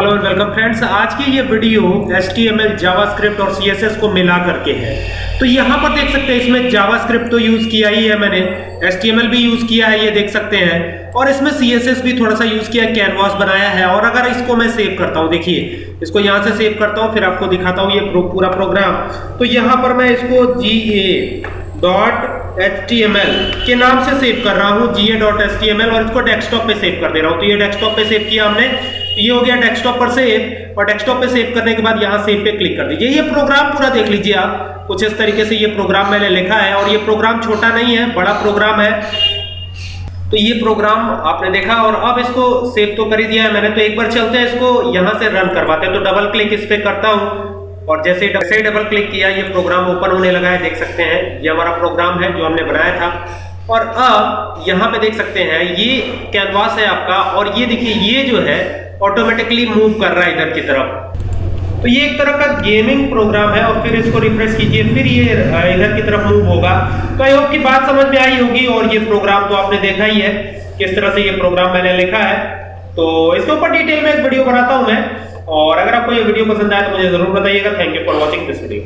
Hello and welcome friends आज की ये वीडियो HTML जावास्क्रिप्ट और CSS को मिला करके है। तो यहाँ पर देख सकते हैं, इसमें जावास्क्रिप्ट तो यूज़ किया ही है मैंने। HTML भी यूज़ किया है, ये देख सकते हैं। और इसमें CSS भी थोड़ा सा यूज़ किया है कैनवास बनाया है। और अगर इसको मैं सेव करता हूँ, देखिए, इसको यहाँ से सेव करता हूँ, फिर आपको दिखाता हूँ ये पूरा प्रोग्राम तो यहाँ पर मैं इसको जी ए डॉट HTML के नाम से सेव कर रहा हूँ ga डॉट एच और इसको डेस्कटॉप पे सेव कर दे रहा हूँ। तो ये डेस्कटॉप पे सेव किया हमने। ये हो गया डेस्कटॉप पर सेव और डेस्कटॉप पे सेव करने के बाद यहाँ सेव पे क्लिक कर दीजिए। ये प्रोग्राम पूरा देख लीजिए आप। कुछ इस तरीके से ये प्रोग्राम मैंने लिखा है, और ये प्रोग्राम छोटा नहीं है, बड़ा प्रोग्राम है। तो ये प्रोग्राम आपने देखा, और अब इसको सेव तो कर ही दिया है। मैंने तो एक बार चलते हैं इसको, यहाँ से रन करवाते हैं। तो डबल क्लिक इस पर करता हूँ, और जैसे जैसे डबल क्लिक किया, ये प्रोग्राम ओपन होने लगा है, देख सकते हैं। ये हमारा प्रोग्राम है जो हमने बनाया था। और अब यहाँ पे देख सकते हैं, ये कैनवास है आपका, और ये देखिए, ये जो है ऑटोमेटिकली मूव कर रहा है इधर की तरफ़। तो ये एक तरह का गेमिंग प्रोग्राम है और फिर इसको रिफ्रेश कीजिए, फिर ये इधर की तरफ़ मूव होगा। तो आई होप की बात समझ में आई होगी और ये प्रोग्राम तो आपने देखा ही है, किस तरह से ये प्रोग्राम मैंने लिखा है। तो इसके ऊपर डिटेल में एक वीडियो बनाता हूँ मैं, और अगर आपको ये वीडियो पसंद आए तो मुझे ज़रूर बताइएगा। Thank you for watching this video